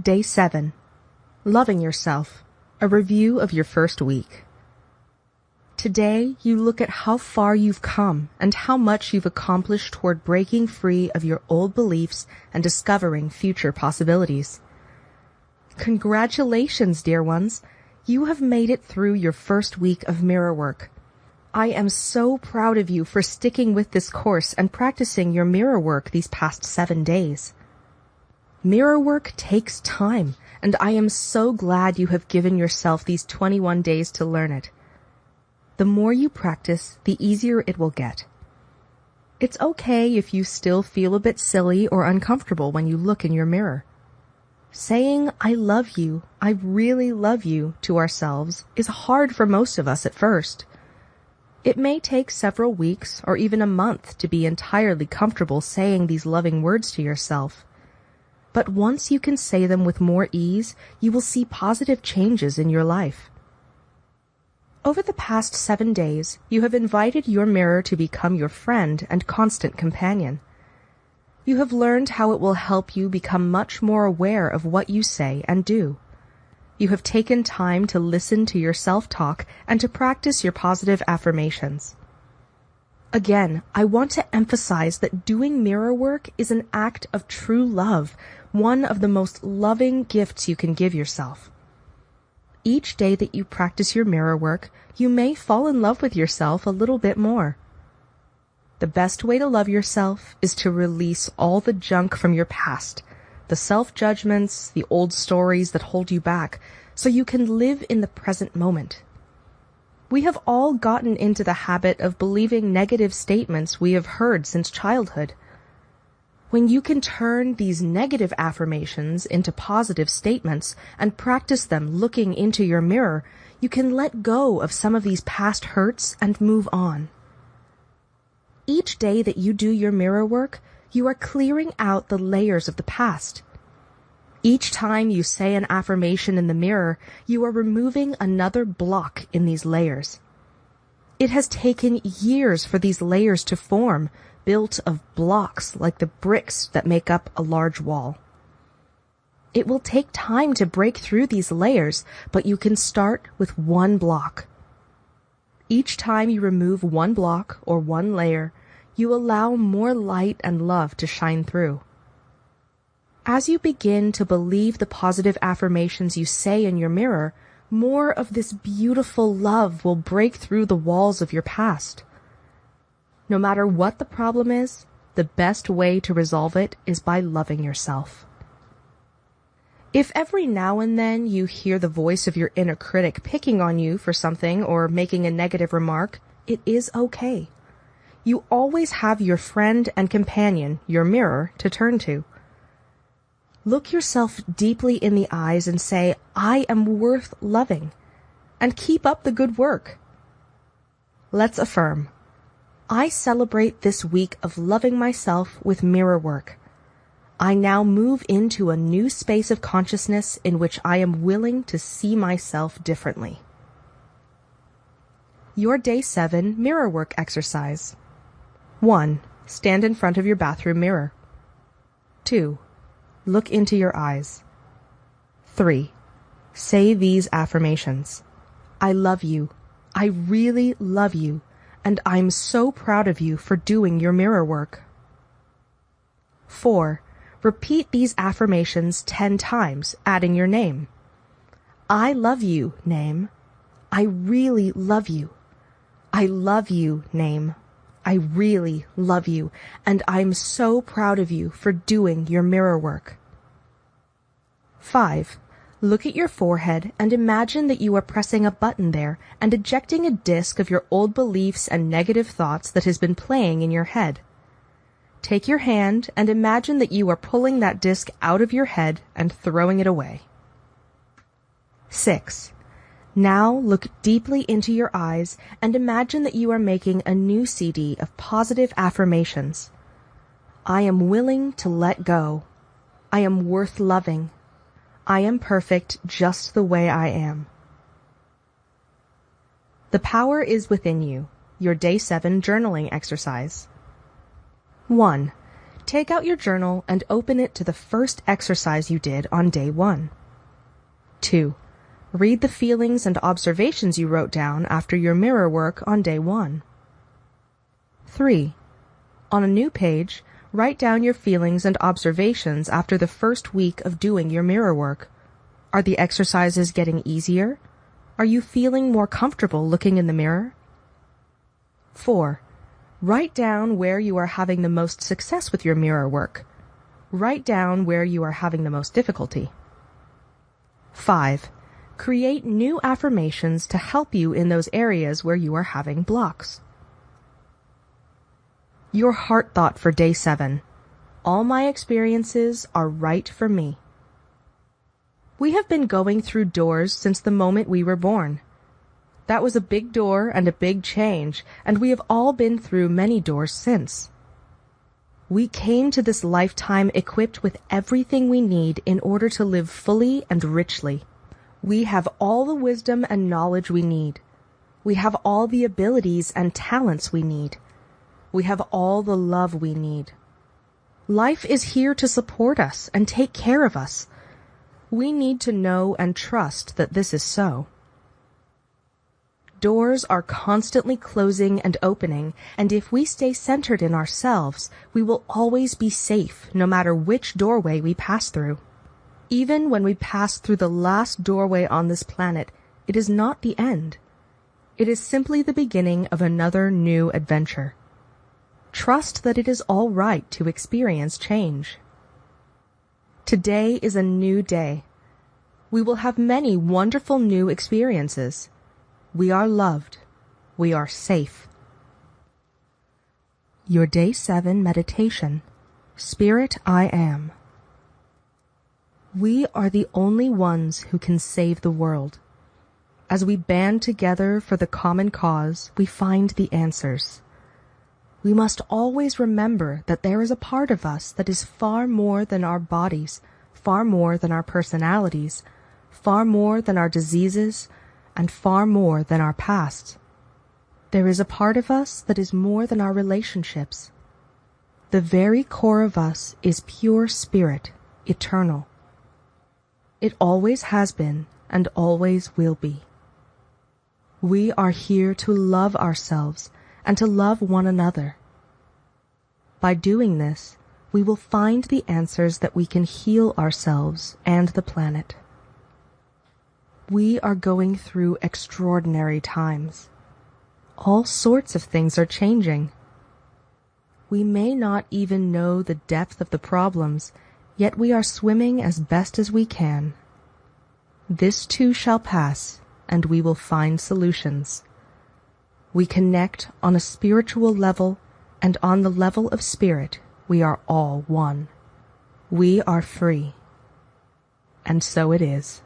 Day 7. Loving Yourself. A review of your first week. Today, you look at how far you've come and how much you've accomplished toward breaking free of your old beliefs and discovering future possibilities. Congratulations, dear ones! You have made it through your first week of mirror work. I am so proud of you for sticking with this course and practicing your mirror work these past seven days. Mirror work takes time, and I am so glad you have given yourself these 21 days to learn it. The more you practice, the easier it will get. It's okay if you still feel a bit silly or uncomfortable when you look in your mirror. Saying, I love you, I really love you to ourselves is hard for most of us at first. It may take several weeks or even a month to be entirely comfortable saying these loving words to yourself but once you can say them with more ease, you will see positive changes in your life. Over the past seven days, you have invited your mirror to become your friend and constant companion. You have learned how it will help you become much more aware of what you say and do. You have taken time to listen to your self-talk and to practice your positive affirmations. Again, I want to emphasize that doing mirror work is an act of true love one of the most loving gifts you can give yourself. Each day that you practice your mirror work, you may fall in love with yourself a little bit more. The best way to love yourself is to release all the junk from your past, the self-judgments, the old stories that hold you back, so you can live in the present moment. We have all gotten into the habit of believing negative statements we have heard since childhood. When you can turn these negative affirmations into positive statements and practice them looking into your mirror, you can let go of some of these past hurts and move on. Each day that you do your mirror work, you are clearing out the layers of the past. Each time you say an affirmation in the mirror, you are removing another block in these layers. It has taken years for these layers to form, built of blocks like the bricks that make up a large wall. It will take time to break through these layers, but you can start with one block. Each time you remove one block or one layer, you allow more light and love to shine through. As you begin to believe the positive affirmations you say in your mirror, more of this beautiful love will break through the walls of your past. No matter what the problem is, the best way to resolve it is by loving yourself. If every now and then you hear the voice of your inner critic picking on you for something or making a negative remark, it is okay. You always have your friend and companion, your mirror, to turn to. Look yourself deeply in the eyes and say, I am worth loving, and keep up the good work. Let's affirm. I celebrate this week of loving myself with mirror work. I now move into a new space of consciousness in which I am willing to see myself differently. Your Day 7 Mirror Work Exercise 1. Stand in front of your bathroom mirror. 2. Look into your eyes. 3. Say these affirmations. I love you. I really love you and I'm so proud of you for doing your mirror work. 4. Repeat these affirmations 10 times, adding your name. I love you, name. I really love you. I love you, name. I really love you, and I'm so proud of you for doing your mirror work. 5. Look at your forehead and imagine that you are pressing a button there and ejecting a disk of your old beliefs and negative thoughts that has been playing in your head. Take your hand and imagine that you are pulling that disk out of your head and throwing it away. 6. Now look deeply into your eyes and imagine that you are making a new CD of positive affirmations. I am willing to let go. I am worth loving. I am perfect just the way I am. The power is within you. Your day seven journaling exercise. 1. Take out your journal and open it to the first exercise you did on day one. 2. Read the feelings and observations you wrote down after your mirror work on day one. 3. On a new page, write down your feelings and observations after the first week of doing your mirror work. Are the exercises getting easier? Are you feeling more comfortable looking in the mirror? 4. Write down where you are having the most success with your mirror work. Write down where you are having the most difficulty. 5. Create new affirmations to help you in those areas where you are having blocks. Your heart thought for day 7. All my experiences are right for me. We have been going through doors since the moment we were born. That was a big door and a big change, and we have all been through many doors since. We came to this lifetime equipped with everything we need in order to live fully and richly. We have all the wisdom and knowledge we need. We have all the abilities and talents we need. We have all the love we need. Life is here to support us and take care of us. We need to know and trust that this is so. Doors are constantly closing and opening, and if we stay centered in ourselves, we will always be safe no matter which doorway we pass through. Even when we pass through the last doorway on this planet, it is not the end. It is simply the beginning of another new adventure. Trust that it is all right to experience change. Today is a new day. We will have many wonderful new experiences. We are loved. We are safe. Your Day 7 Meditation Spirit I Am. We are the only ones who can save the world. As we band together for the common cause, we find the answers we must always remember that there is a part of us that is far more than our bodies, far more than our personalities, far more than our diseases, and far more than our past. There is a part of us that is more than our relationships. The very core of us is pure spirit, eternal. It always has been and always will be. We are here to love ourselves and to love one another. By doing this, we will find the answers that we can heal ourselves and the planet. We are going through extraordinary times. All sorts of things are changing. We may not even know the depth of the problems, yet we are swimming as best as we can. This too shall pass, and we will find solutions. We connect on a spiritual level, and on the level of spirit we are all one. We are free. And so it is.